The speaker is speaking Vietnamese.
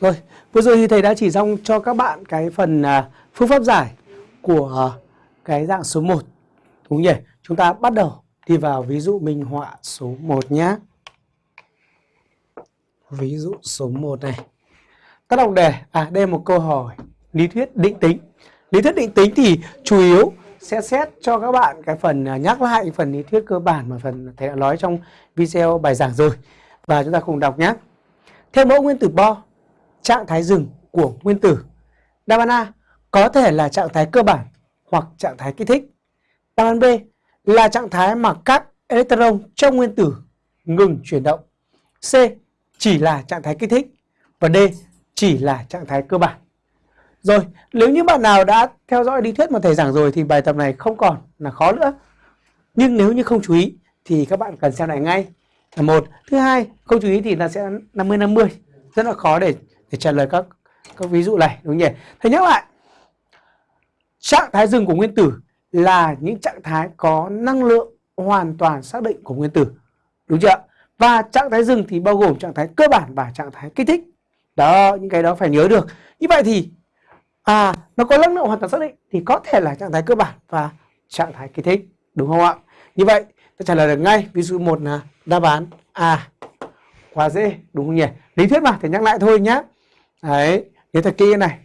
Rồi, vừa rồi thì thầy đã chỉ xong cho các bạn cái phần à, phương pháp giải của à, cái dạng số 1. Đúng nhỉ? Chúng ta bắt đầu đi vào ví dụ minh họa số 1 nhé. Ví dụ số 1 này. Các đọc đề, à đây là một câu hỏi lý thuyết định tính. Lý thuyết định tính thì chủ yếu sẽ xét cho các bạn cái phần à, nhắc lại phần lý thuyết cơ bản mà phần thầy đã nói trong video bài giảng rồi. Và chúng ta cùng đọc nhé. Theo mẫu nguyên tử Bohr, trạng thái dừng của nguyên tử. Đáp án A có thể là trạng thái cơ bản hoặc trạng thái kích thích. Đáp án B là trạng thái mà các electron trong nguyên tử ngừng chuyển động. C chỉ là trạng thái kích thích và D chỉ là trạng thái cơ bản. Rồi, nếu như bạn nào đã theo dõi lý thuyết mà thầy giảng rồi thì bài tập này không còn là khó nữa. Nhưng nếu như không chú ý thì các bạn cần xem lại ngay. Là một, thứ hai, không chú ý thì là sẽ 50 50. Rất là khó để để trả lời các các ví dụ này đúng không nhỉ? Thầy nhắc lại. Trạng thái dừng của nguyên tử là những trạng thái có năng lượng hoàn toàn xác định của nguyên tử. Đúng chưa? Và trạng thái dừng thì bao gồm trạng thái cơ bản và trạng thái kích thích. Đó, những cái đó phải nhớ được. Như vậy thì à nó có năng lượng hoàn toàn xác định thì có thể là trạng thái cơ bản và trạng thái kích thích, đúng không ạ? Như vậy, ta trả lời được ngay. Ví dụ một là đáp án A. Quá dễ, đúng không nhỉ? Lý thuyết mà, thì nhắc lại thôi nhé. Đấy, nhớ thật kia này.